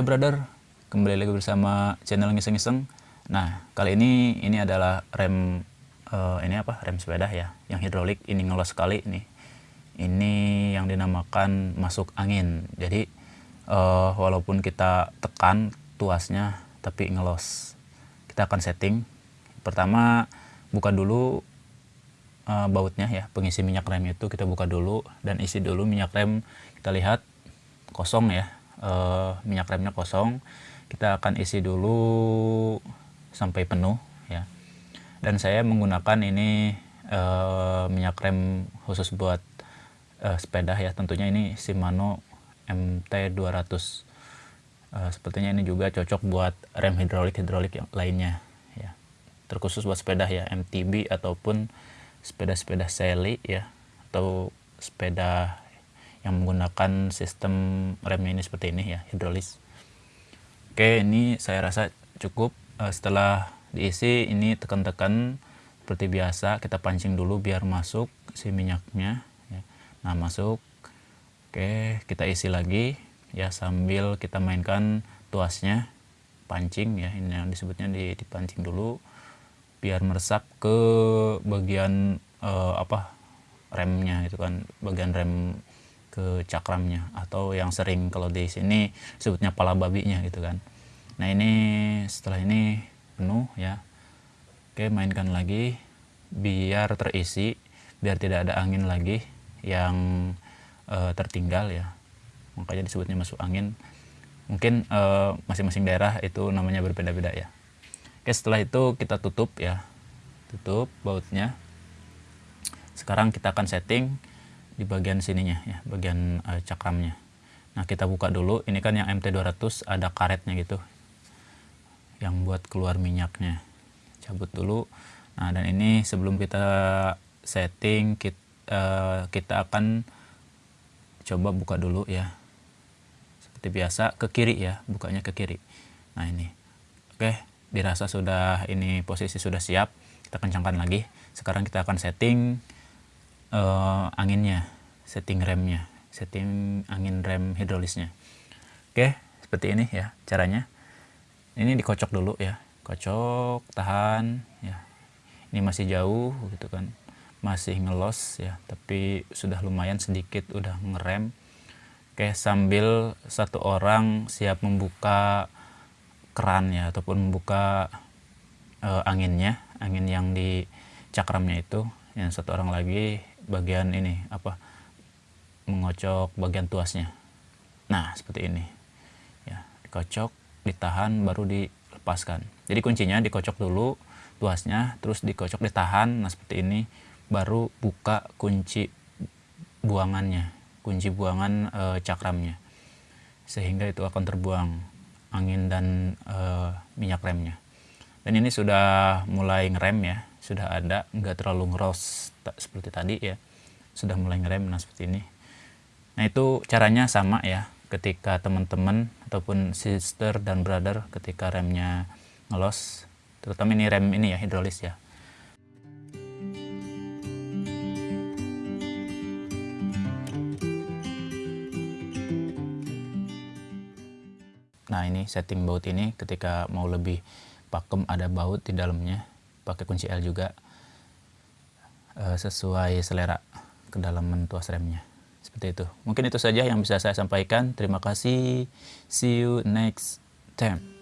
brother, kembali lagi bersama channel ngiseng-ngiseng. Nah, kali ini ini adalah rem uh, ini apa? Rem sepeda ya, yang hidrolik ini ngelos sekali nih. Ini yang dinamakan masuk angin. Jadi uh, walaupun kita tekan tuasnya tapi ngelos. Kita akan setting. Pertama buka dulu uh, bautnya ya, pengisi minyak rem itu kita buka dulu dan isi dulu minyak rem. Kita lihat kosong ya uh, minyak remnya kosong kita akan isi dulu sampai penuh ya. Dan saya menggunakan ini uh, minyak rem khusus buat uh, sepeda ya. Tentunya ini Shimano MT200 uh, sepertinya ini juga cocok buat rem hidrolik hidrolik yang lainnya ya. Terkhusus buat sepeda ya. MTB ataupun sepeda-sepeda seli ya. Atau sepeda yang menggunakan sistem rem ini seperti ini ya hidrolis. Oke ini saya rasa cukup. Uh, setelah diisi ini tekan-tekan seperti biasa kita pancing dulu biar masuk si minyaknya ya. nah masuk. Oke kita isi lagi ya sambil kita mainkan tuasnya. Pancing ya ini yang disebutnya dipancing dulu biar meresap ke bagian uh, apa remnya itu kan bagian rem ke cakramnya atau yang sering kalau di sini sebutnya pala babinya gitu kan. Nah ini setelah ini penuh ya. Oke mainkan lagi biar terisi biar tidak ada angin lagi yang uh, tertinggal ya. Makanya disebutnya masuk angin. Mungkin eh, masing-masing uh, daerah itu namanya berbeda-beda ya. Oke setelah itu kita tutup ya. Tutup bautnya. Sekarang kita akan setting di bagian sininya ya bagian uh, cakramnya. Nah kita buka dulu. Ini kan yang MT200 ada karetnya gitu yang buat keluar minyaknya. Cabut dulu. Nah dan ini sebelum kita setting kita, uh, eh, kita akan coba buka dulu ya. Seperti biasa ke kiri ya bukanya ke kiri. Nah ini. Oke dirasa sudah ini posisi sudah siap kita kencangkan lagi. Sekarang kita akan setting uh, anginnya, setting remnya, setting angin rem hidrolisnya. Oke, seperti ini ya caranya. Ini dikocok dulu ya, kocok, tahan ya. Ini masih jauh gitu kan, masih ngelos ya, tapi sudah lumayan sedikit udah ngerem. Oke, sambil satu orang siap membuka keran ya ataupun membuka uh, anginnya, angin yang di cakramnya itu. Yang satu orang lagi bagian ini apa mengocok bagian tuasnya. Nah seperti ini. Ya dikocok ditahan baru dilepaskan. Jadi kuncinya dikocok dulu tuasnya terus dikocok ditahan. Nah seperti ini baru buka kunci buangannya kunci buangan e, cakramnya. Sehingga itu akan terbuang angin dan e, minyak remnya. Dan ini sudah mulai ngerem ya sudah ada nggak terlalu ngeros seperti tadi ya. Sudah mulai ngerem nah seperti ini. Nah itu caranya sama ya ketika teman-teman ataupun sister dan brother ketika remnya ngelos terutama ini rem ini ya hidrolis ya. Nah ini setting baut ini ketika mau lebih pakem ada baut di dalamnya pakai kunci L juga uh, sesuai selera kedalaman tuas remnya. Seperti itu. Mungkin itu saja yang bisa saya sampaikan. Terima kasih. See you next time